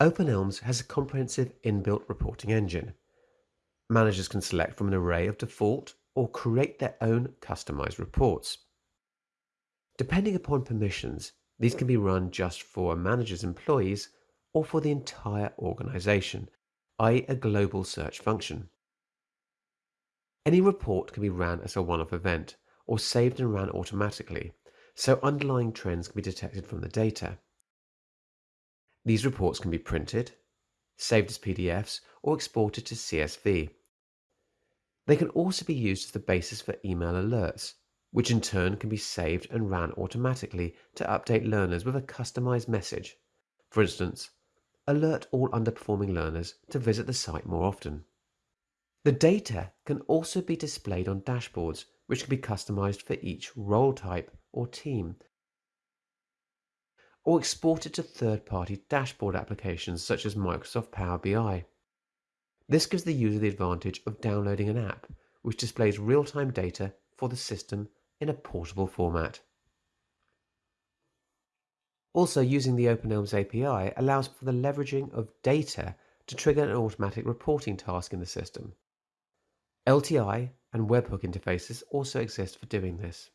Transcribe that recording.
OpenElms has a comprehensive inbuilt reporting engine. Managers can select from an array of default or create their own customized reports. Depending upon permissions, these can be run just for a manager's employees or for the entire organization, i.e. a global search function. Any report can be ran as a one-off event or saved and ran automatically, so underlying trends can be detected from the data. These reports can be printed, saved as PDFs, or exported to CSV. They can also be used as the basis for email alerts, which in turn can be saved and ran automatically to update learners with a customized message. For instance, alert all underperforming learners to visit the site more often. The data can also be displayed on dashboards, which can be customized for each role type or team, or exported to third-party dashboard applications such as Microsoft Power BI. This gives the user the advantage of downloading an app, which displays real-time data for the system in a portable format. Also, using the OpenElms API allows for the leveraging of data to trigger an automatic reporting task in the system. LTI and webhook interfaces also exist for doing this.